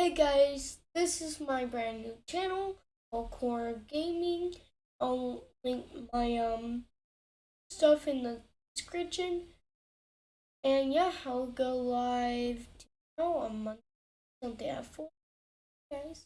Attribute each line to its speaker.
Speaker 1: Hey guys, this is my brand new channel called Core Gaming. I'll link my um stuff in the description. And yeah, I'll go live tomorrow on Monday, something at 4. Guys.